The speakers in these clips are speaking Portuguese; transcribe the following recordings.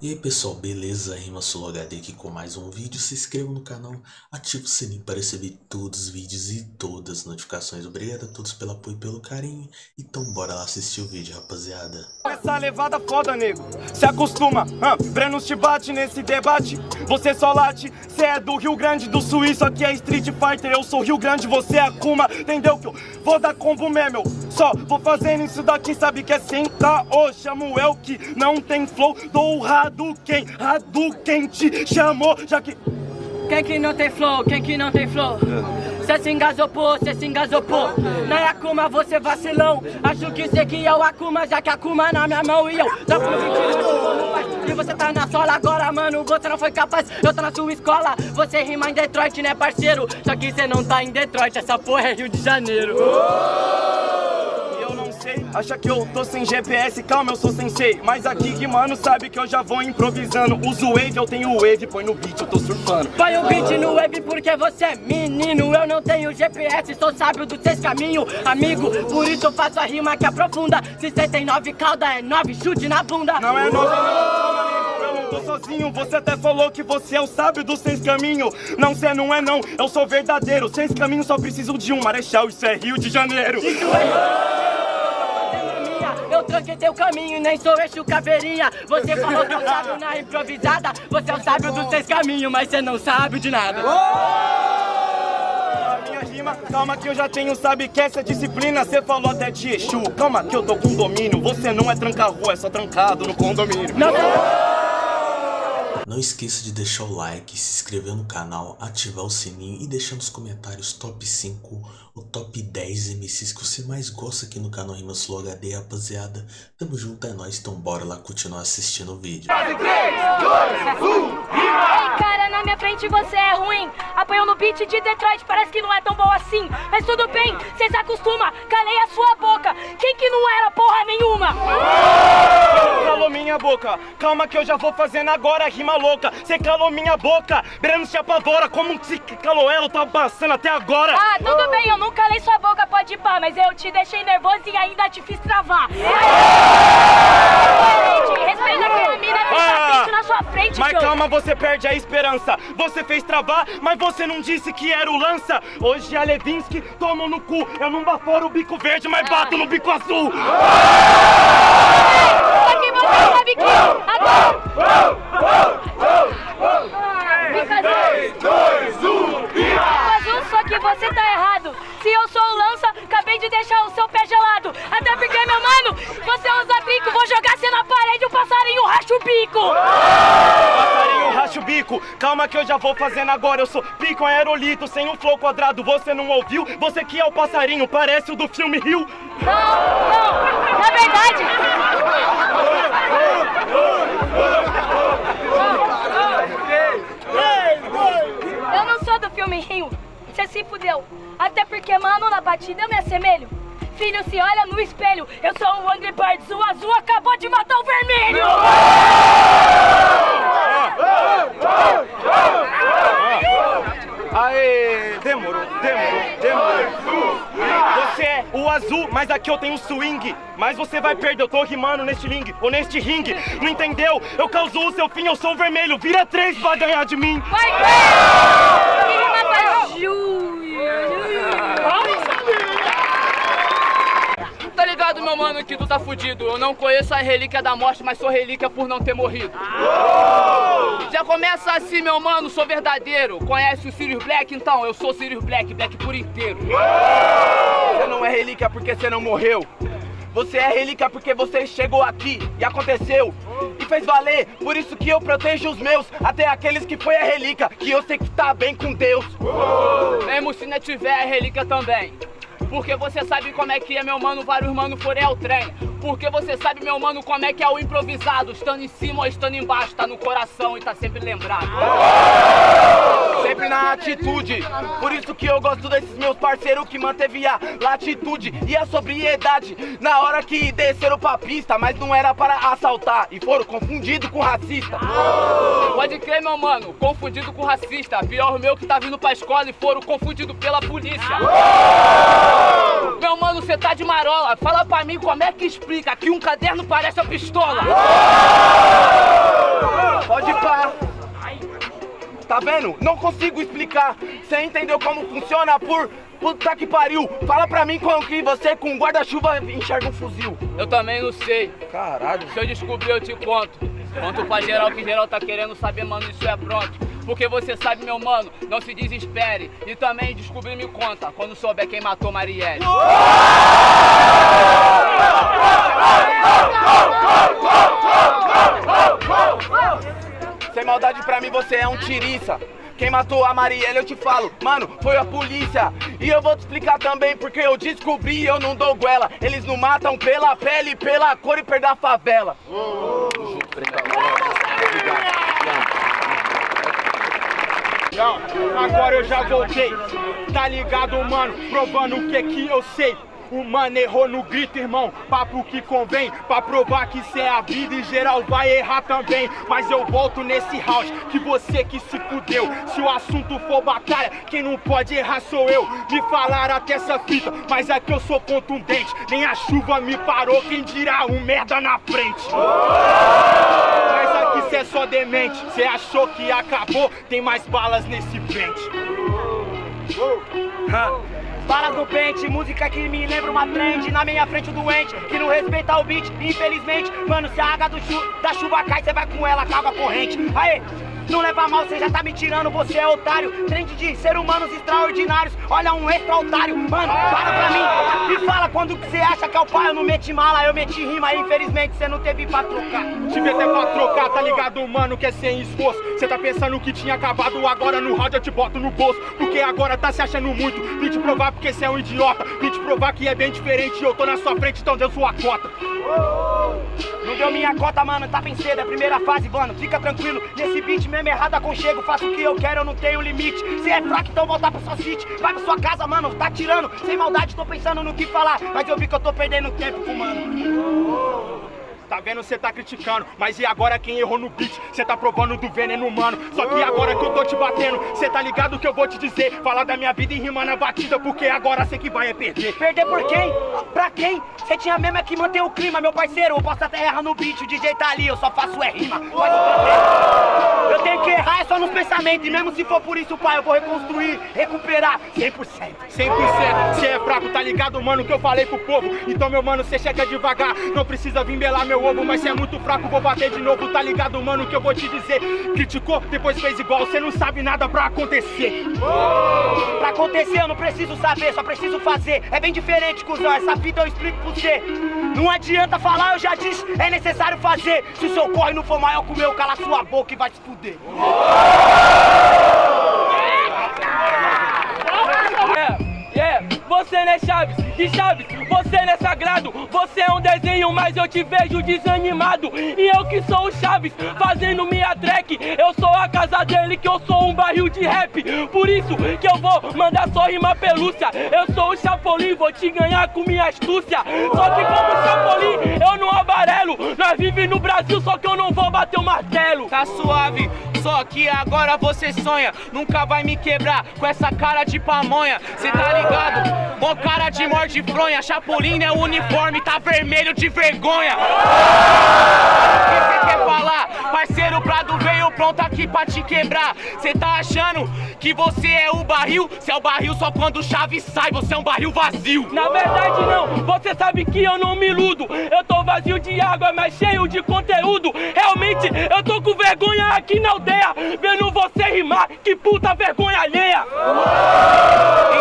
E aí pessoal, beleza? Rima HD aqui com mais um vídeo. Se inscreva no canal, ative o sininho para receber todos os vídeos e todas as notificações. Obrigado a todos pelo apoio e pelo carinho. Então bora lá assistir o vídeo, rapaziada. Essa levada foda, nego. Se acostuma, Breno te bate nesse debate. Você só late, cê é do Rio Grande do Sul. Isso aqui é Street Fighter. Eu sou Rio Grande, você é Akuma. Entendeu que eu vou dar combo mesmo? Só vou fazendo isso daqui, sabe que é sentar. Ô, chamo el que não tem flow. Dou rado Hadouken, Hadouken te chamou, já que... Quem que não tem flow, quem que não tem flow? Cê se engasopou, cê se engasopou Não é Akuma, você vacilão Acho que cê que é o Akuma, já que Akuma na minha mão E eu fui no E você tá na sola agora, mano, você não foi capaz Eu tô na sua escola, você rima em Detroit, né parceiro? Só que cê não tá em Detroit, essa porra é Rio de Janeiro Acha que eu tô sem GPS, calma, eu sou sensei Mas aqui que mano sabe que eu já vou improvisando. Uso wave, eu tenho wave, põe no beat, eu tô surfando. Põe o beat no wave porque você é menino. Eu não tenho GPS, sou sábio dos seis caminhos Amigo, por isso eu faço a rima que aprofunda 69 calda é 9, chute na bunda. Não é 9 não, eu não tô sozinho. Você até falou que você é o sábio dos seis caminhos Não, cê não é não, eu sou verdadeiro. Seis caminhos só preciso de um. Marechal, isso é Rio de Janeiro eu tranquei teu caminho, nem sou eixo caveirinha Você falou que eu sábio na improvisada. Você é o sábio dos seis caminhos, mas você não sabe de nada. Minha rima, calma que eu já tenho, sabe que essa disciplina Você falou até de Exu, calma que eu tô com domínio Você não é tranca-rua, é só trancado no condomínio. Não. Não esqueça de deixar o like, se inscrever no canal, ativar o sininho e deixar nos comentários top 5 ou top 10 MCs que você mais gosta aqui no canal Rimas Flow HD, rapaziada. Tamo junto, é nóis, então bora lá continuar assistindo o vídeo. 3, 2, 1, Ei, cara, na minha frente você é ruim. Apanhou no beat de Detroit, parece que não é tão bom assim. Mas tudo bem, cê se acostuma, calei a sua boca. Quem que não era porra nenhuma? Calou minha boca, calma que eu já vou fazendo agora rima louca. Cê calou minha boca, Breno se apavora. Como se calou ela, tá passando até agora. Ah, tudo bem, eu não calei sua boca, pode ir pá, mas eu te deixei nervoso e ainda te fiz travar. Respeita aquela mina que tá ah, na sua frente, Mas calma, você perde a esperança. Você fez travar, mas você não disse que era o lança. Hoje a Levinsky toma no cu. Eu não baforo o bico verde, mas bato no bico azul. Só que você sabe que agora... acabei de deixar o seu pé gelado. Até porque, meu mano, você usa bico. Vou jogar você na parede, o passarinho racha o bico. Passarinho racha o bico. Calma que eu já vou fazendo agora. Eu sou pico aerolito, sem um flow quadrado. Você não ouviu? Você que é o passarinho, parece o do filme Rio. Não, não. Na verdade... Eu não sou do filme Rio. Se fudeu. Até porque, mano, na batida eu me assemelho. Filho, se olha no espelho. Eu sou o Angry Birds. O azul acabou de matar o vermelho. Aê, demorou, demorou, demorou. Você é o azul, mas aqui eu tenho swing. Mas você vai perder, eu tô rimando neste ring, ou neste ringue. Não entendeu? Eu causo o seu fim, eu sou o vermelho. Vira três pra ganhar de mim. Vai, vai! Rima pra Tá ligado, meu mano, que tu tá fudido. Eu não conheço a relíquia da morte, mas sou relíquia por não ter morrido. Já começa assim, meu mano, sou verdadeiro. Conhece o Sirius Black? Então, eu sou Sirius Black, Black por inteiro. Você não é relíquia porque você não morreu. Você é relíquia porque você chegou aqui e aconteceu e fez valer. Por isso que eu protejo os meus, até aqueles que foi a relíquia, que eu sei que tá bem com Deus. Mesmo se não tiver a relíquia também. Porque você sabe como é que é, meu mano, vários mano forem ao trem. Porque você sabe, meu mano, como é que é o improvisado. Estando em cima ou estando embaixo, tá no coração e tá sempre lembrado. Sempre na atitude. Por isso que eu gosto desses meus parceiros que manteve a latitude e a sobriedade. Na hora que desceram pra pista, mas não era para assaltar. E foram confundidos com racista. Pode crer, meu mano, confundido com racista. Pior meu que tá vindo pra escola e foram confundidos pela polícia. Meu mano, você tá de marola. Fala pra mim como é que explica que um caderno parece a pistola. Uou! Pode parar. Tá vendo? Não consigo explicar. Você entendeu como funciona por Puta que pariu! Fala pra mim como que você com guarda-chuva enxerga um fuzil. Eu também não sei. Caralho. Se eu descobrir, eu te conto. Conto pra geral que geral tá querendo saber, mano, isso é pronto. Porque você sabe, meu mano, não se desespere. E também descobrir me conta, quando souber quem matou Marielle. Sem maldade pra mim, você é um tiriça. Quem matou a Marielle, eu te falo, mano, foi a polícia. E eu vou te explicar também porque eu descobri e eu não dou goela. Eles não matam pela pele, pela cor e perda a favela. Agora eu já voltei, tá ligado, mano? Provando o que que eu sei. O mano errou no grito, irmão. Papo que convém, pra provar que cê é a vida e geral vai errar também. Mas eu volto nesse round, que você que se fudeu. Se o assunto for batalha, quem não pode errar sou eu. Me falaram até essa fita, mas é que eu sou contundente. Nem a chuva me parou, quem dirá um merda na frente. É só demente. Cê achou que acabou, tem mais balas nesse pente. Balas no pente, música que me lembra uma trend Na minha frente o doente, que não respeita o beat Infelizmente, mano, se a água do chu da chuva cai Cê vai com ela, acaba a corrente. Aê, não leva mal, cê já tá me tirando, você é otário. Trend de ser humanos extraordinários. Olha um extra otário, mano, para pra mim. Me fala quando que cê acha que é o pai. Eu não meti mala, eu meti rima. Infelizmente cê não teve pra trocar. Tive até pra trocar, tá ligado, mano, que é sem esforço. Cê tá pensando que tinha acabado, agora no rádio eu te boto no bolso. Porque agora tá se achando muito. Vim te provar porque cê é um idiota. Vim te provar que é bem diferente. Eu tô na sua frente, então deu sua cota. Não deu minha cota, mano, tá bem cedo, é a primeira fase, mano. Fica tranquilo, nesse beat mesmo errado aconchego Faço o que eu quero, eu não tenho limite. Cê é fraco, então volta pra sua city Vai pra sua casa, mano, tá tirando. Sem maldade, tô pensando no que falar. Mas eu vi que eu tô perdendo tempo Tá vendo, cê tá criticando, mas e agora quem errou no beat? Cê tá provando do veneno humano. Só que agora que eu tô te batendo, cê tá ligado que eu vou te dizer? Falar da minha vida e rimar na batida, porque agora cê que vai é perder. Perder por quem? Pra quem? Cê tinha mesmo é que manter o clima, meu parceiro. Eu posso até errar no beat, o DJ tá ali, eu só faço é rima. Mas eu tenho errar é só nos pensamentos. E mesmo se for por isso, pai, eu vou reconstruir, recuperar 100%. 100%. Cê é fraco, tá ligado, mano, que eu falei pro povo. Então, meu mano, cê chega devagar. Não precisa vir belar meu ovo, mas cê é muito fraco, vou bater de novo, tá ligado, mano, que eu vou te dizer. Criticou, depois fez igual, cê não sabe nada pra acontecer. Pra acontecer eu não preciso saber, só preciso fazer. É bem diferente, cuzão, essa fita eu explico pra você. Não adianta falar, eu já disse, é necessário fazer. Se o seu corre não for maior que o meu, cala sua boca e vai se fuder. É, é, você né, Chaves? E Chaves, você não é sagrado, você é um desenho, mas eu te vejo desanimado. E eu que sou o Chaves, fazendo minha track, eu sou a casa dele, que eu sou um barril de rap. Por isso que eu vou mandar só rima pelúcia. Eu sou o Chapolin, vou te ganhar com minha astúcia. Só que como Chapolin, eu não amarelo. Nós vive no Brasil, só que eu não vou bater o martelo. Tá suave, só que agora você sonha. Nunca vai me quebrar com essa cara de pamonha. Cê tá ligado? Mó cara de morte fronha. Chapolin é o uniforme, tá vermelho de vergonha. O que cê quer falar? Parceiro Prado veio pronto aqui pra te quebrar. Cê tá achando que você é o barril? Cê é o barril só quando chave sai, você é um barril vazio. Na verdade não, você sabe que eu não me iludo Eu tô vazio de água, mas cheio de conteúdo Realmente, eu tô com vergonha aqui na aldeia Vendo você rimar, que puta vergonha alheia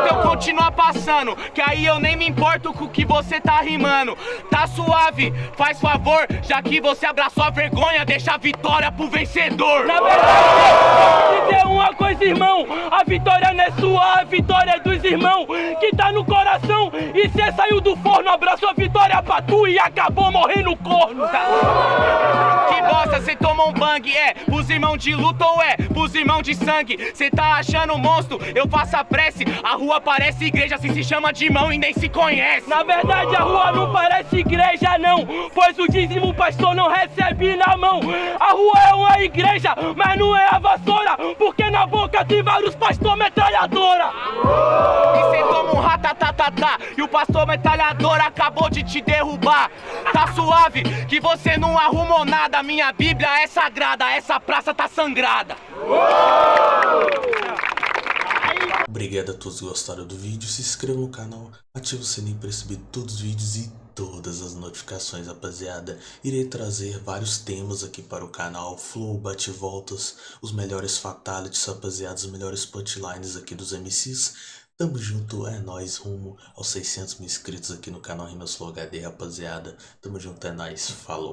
Então continua passando, que aí eu nem me importo com o que você tá rimando. Tá suave, faz favor, já que você abraçou a vergonha, deixa a vitória pro vencedor. Na verdade, dizer uma coisa, irmão A vitória não é sua, a vitória é dos irmãos Que tá no coração E cê saiu do forno, abraçou a vitória pra tu E acabou morrendo corno Que bosta, cê tomou um bang, é. Pros irmãos de luta ou é? Pros irmãos de sangue. Cê tá achando monstro, eu faço a prece. A rua parece igreja, se se chama de irmão e nem se conhece. Na verdade a rua não parece igreja não. Pois o dízimo o pastor não recebe na mão. A rua é uma igreja, mas não é a vassoura. Porque na boca tem vários pastor metralhadora. E cê toma E o pastor metralhador acabou de te derrubar. Tá suave, que você não arrumou nada. Minha Bíblia é sagrada, essa praça tá sangrada. Obrigado a todos que gostaram do vídeo, se inscreva no canal, ative o sininho para receber todos os vídeos e todas as notificações, rapaziada. Irei trazer vários temas aqui para o canal, flow, bate-voltas, os melhores fatalities, rapaziada, os melhores punchlines aqui dos MCs. Tamo junto, é nóis, rumo aos 600 mil inscritos aqui no canal Rimas Flow HD, rapaziada. Tamo junto, é nóis, falou.